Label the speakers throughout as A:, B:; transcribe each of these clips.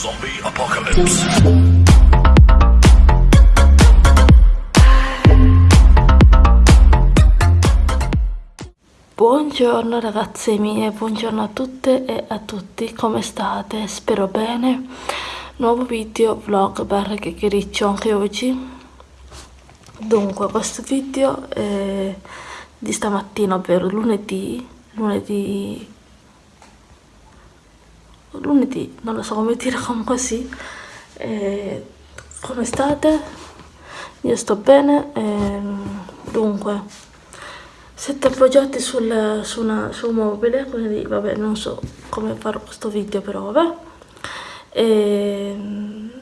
A: Zombie Apocalypse.
B: Buongiorno ragazze mie, buongiorno a tutte e a tutti, come state? Spero bene. Nuovo video, vlog, barra chiacchiericcio anche oggi. Dunque, questo video è di stamattina, ovvero lunedì, lunedì, lunedì, non lo so come dire, comunque sì. E come state? Io sto bene, e, dunque, siete appoggiati sul, su, una, su un mobile, quindi vabbè, non so come farò questo video, però vabbè. E,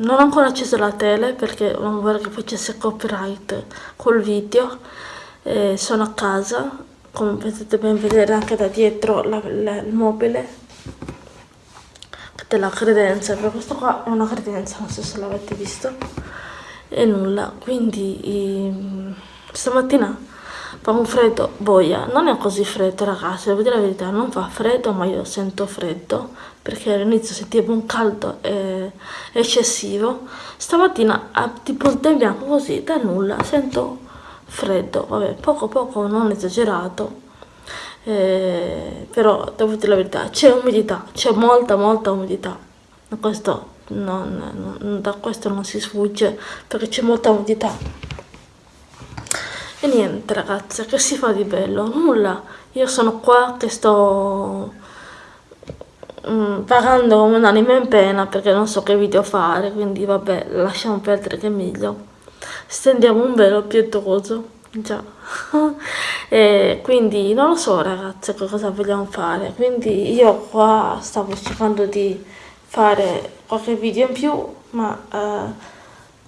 B: non ho ancora acceso la tele perché non vorrei che facesse copyright col video eh, sono a casa come potete ben vedere anche da dietro la, la, il mobile della credenza per questo qua è una credenza non so se l'avete visto e nulla. Quindi i, stamattina fa un freddo boia non è così freddo ragazzi devo dire la verità non fa freddo ma io sento freddo perché all'inizio sentivo un caldo eh, eccessivo. Stamattina ha tipo un tempo bianco così da nulla sento freddo. Vabbè poco poco non esagerato eh, però devo dire la verità c'è umidità c'è molta molta umidità questo non, non, da questo non si sfugge perché c'è molta umidità e niente ragazze, che si fa di bello? Nulla. Io sono qua che sto mm, pagando come un'anima in pena perché non so che video fare, quindi vabbè, lasciamo perdere che è meglio. Stendiamo un velo pietoso. Già. e quindi non lo so ragazze cosa vogliamo fare. Quindi io qua stavo cercando di fare qualche video in più, ma... Eh,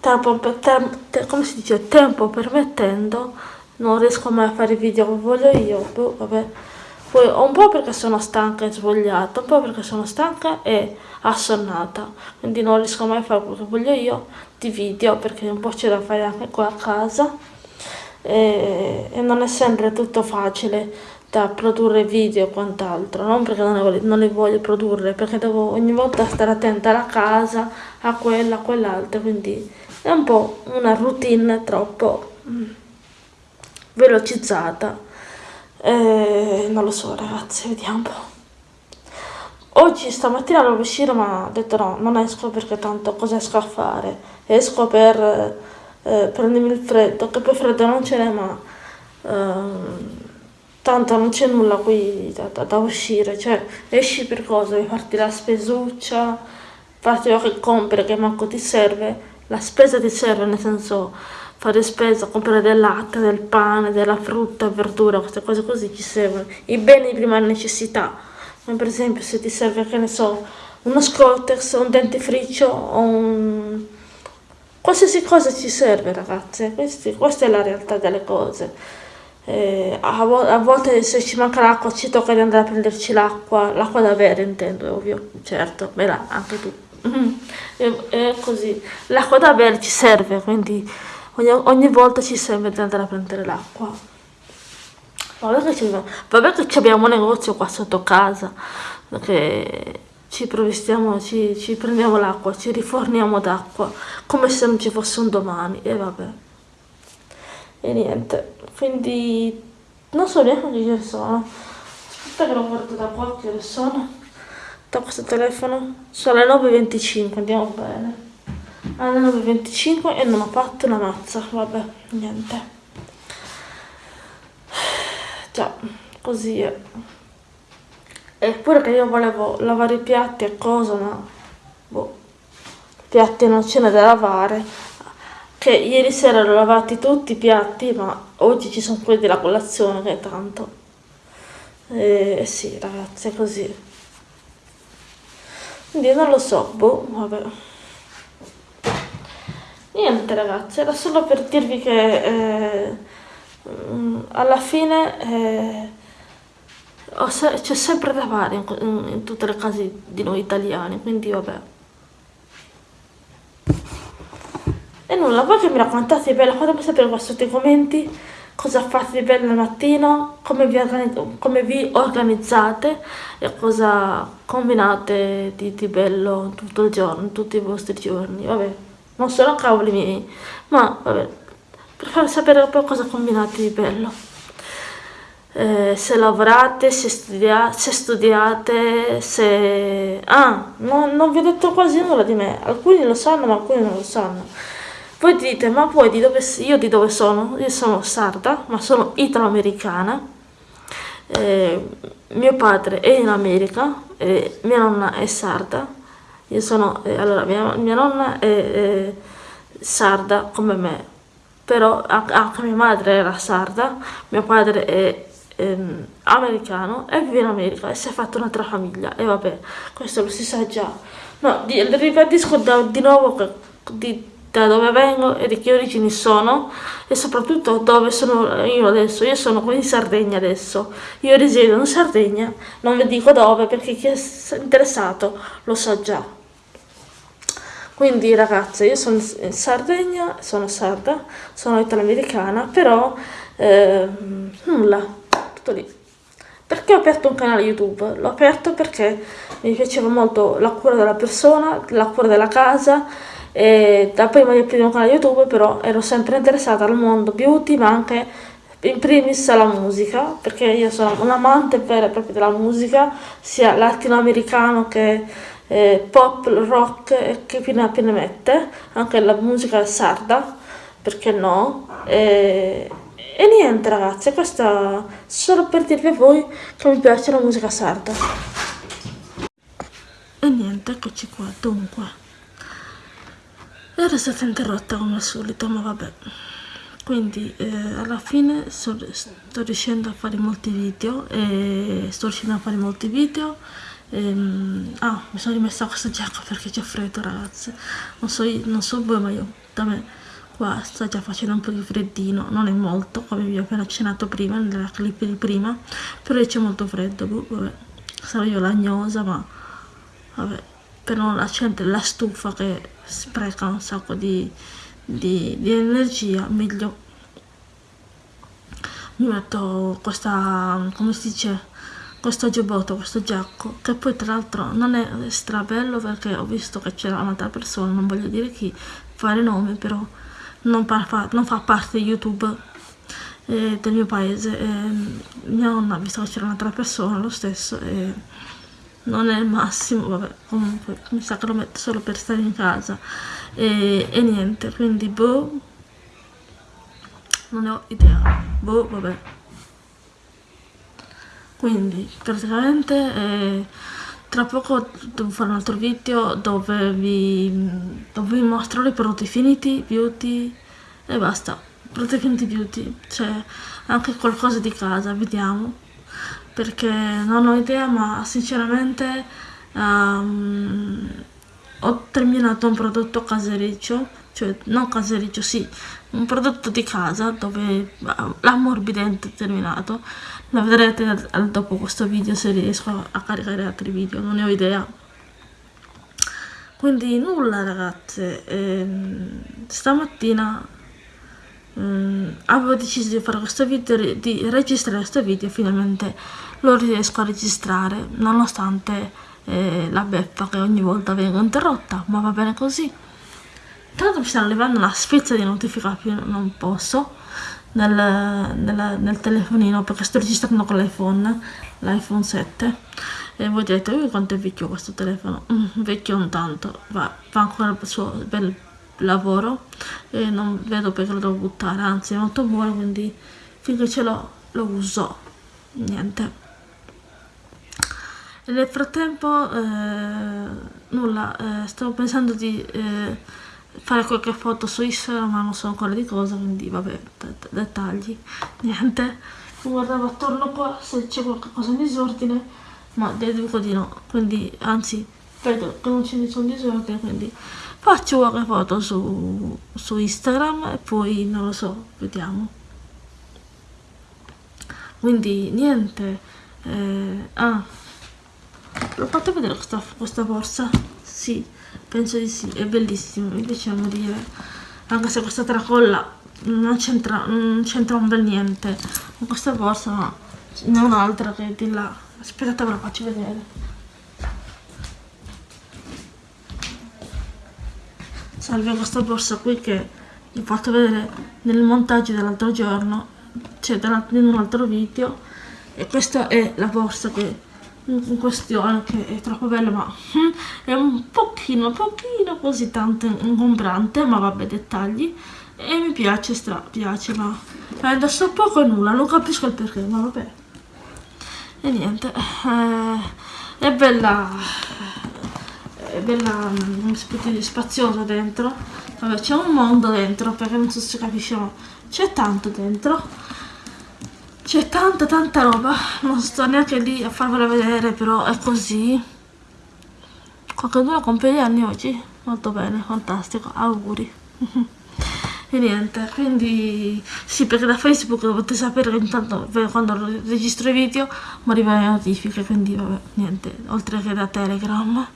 B: tempo, tem, come si dice, tempo permettendo, non riesco mai a fare i video che voglio io, boh, vabbè. Poi un po' perché sono stanca e svogliata, un po' perché sono stanca e assonnata, quindi non riesco mai a fare quello che voglio io di video perché un po' c'è da fare anche qua a casa e, e non è sempre tutto facile da produrre video e quant'altro, non perché non, ne non li voglio produrre, perché devo ogni volta stare attenta alla casa, a quella, a quell'altra, quindi è un po' una routine troppo mm, velocizzata. Eh, non lo so ragazzi, vediamo un po'. Oggi stamattina volevo uscire ma ho detto no, non esco perché tanto cosa esco a fare? Esco per eh, prendermi il freddo, che poi freddo non ce n'è ma... Eh, tanto non c'è nulla qui da, da, da, uscire, cioè esci per cosa? Devi farti la spesuccia, farti che compri che manco ti serve, la spesa ti serve nel senso fare spesa, comprare del latte, del pane, della frutta, verdura, queste cose così ci servono, i beni di prima necessità, come per esempio se ti serve, che ne so, uno scottex, un dentifricio o un... qualsiasi cosa ci serve ragazze, Questi, questa è la realtà delle cose. Eh, a, vo a, volte se ci manca l'acqua ci tocca di andare a prenderci l'acqua, l'acqua da bere intendo, ovvio, certo, beh anche tu. è, è, così, l'acqua da bere ci serve, quindi ogni, ogni volta ci serve di andare a prendere l'acqua. Vabbè che, che abbiamo un negozio qua sotto casa, che ci provvestiamo, ci, ci prendiamo l'acqua, ci riforniamo d'acqua, come se non ci fosse un domani, e vabbè. E niente quindi non so neanche che ore sono. Aspetta che lo guardo da qua che ore sono da questo telefono. Sono le 9.25 andiamo bene. Alle 9.25 e non ho fatto una mazza vabbè niente. Già così è eppure che io volevo lavare i piatti e cosa ma boh piatti non ce n'è da lavare. Che ieri sera l'ho lavati tutti i piatti ma oggi ci sono quelli della colazione che tanto. Eh, sì ragazzi è così. Quindi non lo so boh vabbè. Niente ragazzi era solo per dirvi che eh, mm, alla fine eh, c'è sempre da fare in, in, in tutte le case di noi italiani quindi vabbè. E nulla, voi che mi raccontate bella, fatemi sapere qua sotto i commenti cosa fate di bello al mattino, come vi, come vi organizzate e cosa combinate di, di, bello tutto il giorno, tutti i vostri giorni, vabbè, non sono cavoli miei, ma vabbè, per far sapere un po' cosa combinate di bello. Eh, se lavorate, se, studia se studiate, se... Ah, no, non vi ho detto quasi nulla di me, alcuni lo sanno ma alcuni non lo sanno. Voi dite, ma poi di dove, io di dove sono? Io sono sarda, ma sono italo-americana. Eh, mio padre è in America, eh, mia nonna è sarda. Io sono, eh, allora, mia, mia nonna è, è, sarda come me, però anche mia madre era sarda, mio padre è ehm, americano e vive in America e si è fatto un'altra famiglia e vabbè, questo lo si sa già. No, di, ribadisco da, di nuovo di, da dove vengo e di che origini sono e soprattutto dove sono io adesso. Io sono qui in Sardegna adesso. Io risiedo in Sardegna, non vi dico dove perché chi è interessato lo sa già. Quindi ragazze, io sono in Sardegna, sono sarda, sono italo-americana, però eh, nulla, tutto lì. Perché ho aperto un canale YouTube? L'ho aperto perché mi piaceva molto la cura della persona, la cura della casa, e da prima di aprire un canale YouTube però ero sempre interessata al mondo beauty ma anche in primis alla musica perché io sono un amante vera e propria della musica sia latinoamericano che eh, pop, rock che più ne mette anche la musica sarda perché no e, e niente ragazzi questo solo per dirvi a voi che mi piace la musica sarda. E niente eccoci qua dunque. Era stata interrotta come al solito ma vabbè. Quindi eh, alla fine so, sto riuscendo a fare molti video e sto riuscendo a fare molti video. Ehm, ah mi sono rimessa questa giacca perché c'è freddo ragazze non so, non so voi ma io da me qua sta già facendo un po' di freddino non è molto come vi ho appena accennato prima nella clip di prima però c'è molto freddo boh, vabbè sarò io lagnosa ma vabbè per non accendere la stufa che spreca un sacco di, di, di energia meglio mi metto questa come si dice questo giubbotto, questo giacco, che poi tra l'altro non è strabello perché ho visto che c'era un'altra persona, non voglio dire chi, fare nome, però non, fa, non fa parte di YouTube eh, del mio paese. Eh, mia nonna visto che c'era un'altra persona, lo stesso, e non è il massimo, vabbè, comunque mi sa che lo metto solo per stare in casa e, e niente, quindi boh, non ne ho idea, boh, vabbè. Quindi praticamente eh, tra poco devo fare un altro video dove vi, dove vi mostro i prodotti finiti, beauty e basta, prodotti finiti beauty, cioè anche qualcosa di casa, vediamo. Perché non ho idea ma sinceramente um, ho terminato un prodotto casericcio cioè non casericcio sì un prodotto di casa dove l'ammorbidente è terminato. Lo vedrete dopo questo video se riesco a caricare altri video non ne ho idea. Quindi nulla ragazze ehm, stamattina Mm, avevo deciso di fare questo video, di registrare questo video finalmente lo riesco a registrare nonostante eh, la beffa che ogni volta vengo interrotta, ma va bene così. Tanto mi stanno arrivando una spezza di notificazioni, non posso, nel, nel, nel, telefonino perché sto registrando con l'iPhone, l'iPhone 7 e voi direte, quanto è vecchio questo telefono? Mm, vecchio non tanto, va, fa ancora il suo bel lavoro e non vedo perché lo devo buttare anzi è molto buono quindi finché ce l'ho lo uso niente nel frattempo eh, nulla eh, stavo pensando di eh, fare qualche foto su Instagram ma non so ancora di cosa quindi vabbè dettagli niente. Guardavo attorno qua se c'è qualcosa in disordine ma deduco di no. Quindi anzi vedo che non c'è nessun disordine quindi faccio qualche foto su, su Instagram e poi non lo so, vediamo. Quindi niente, eh, ah, l'ho fatto vedere questa, questa borsa? Sì, penso di sì, è bellissima, mi piace morire, anche se questa tracolla non c'entra un bel niente. Con questa borsa ma ne ho un'altra che è di là. Aspettate ve la faccio vedere. Salve questa borsa qui che vi ho fatto vedere nel montaggio dell'altro giorno cioè in un altro video. E questa è la borsa che in questione che è troppo bella ma hm, è un pochino pochino così tanto ingombrante ma vabbè dettagli. E mi piace stra piace ma adesso poco e nulla non capisco il perché ma vabbè. E niente eh, è bella è bella mm, spaziosa dentro. Vabbè c'è un mondo dentro perché non so se capisce ma c'è tanto dentro c'è tanta tanta roba. Non sto neanche lì a farvela vedere però è così. Qualcuno compie gli anni oggi. Molto bene fantastico. Auguri. E niente quindi sì perché da facebook dovete sapere che intanto quando registro i video mi arrivano le notifiche quindi vabbè niente oltre che da telegram.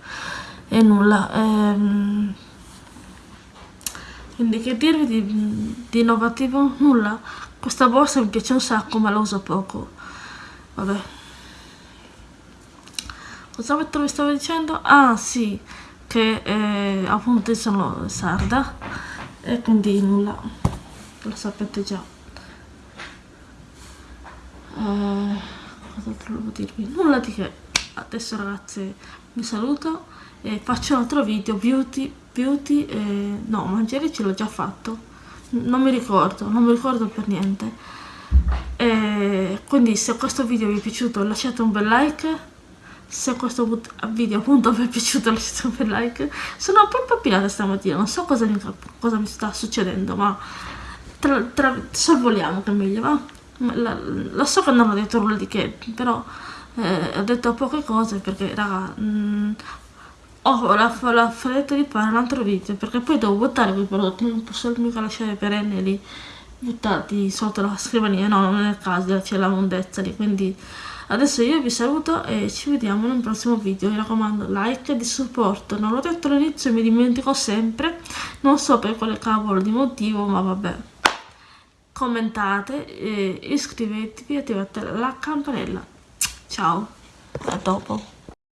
B: E nulla ehm, quindi che dirvi di, di innovativo? Nulla questa borsa mi piace un sacco ma la uso poco. Vabbè. Cosa vi stavo dicendo? Ah sì, che eh, appunto sono sarda e quindi nulla, lo sapete già. Uh, cos'altro devo dirvi? Nulla di che. Adesso ragazze vi saluto e faccio un altro video beauty, beauty, eh, no mangiare ce l'ho già fatto non mi ricordo, non mi ricordo per niente. E quindi se questo video vi è piaciuto lasciate un bel like. Se questo video appunto vi è piaciuto lasciate un bel like. Sono un po' impappinata stamattina, non so cosa mi, cosa mi sta succedendo, ma tra, tra, sorvoliamo che è meglio, va? Lo so che non ho detto nulla di che, però eh, ho detto poche cose perché raga, mh, mm, ho la, la fretta di fare un altro video perché poi devo buttare quei prodotti non posso mica lasciare perenne lì buttati sotto la scrivania no non è il caso c'è la mondezza lì quindi adesso io vi saluto e ci vediamo in un prossimo video. Mi raccomando like di supporto non l'ho detto all'inizio mi dimentico sempre non so per quale cavolo di motivo ma vabbè. Commentate iscrivetevi e attivate la campanella. Ciao a dopo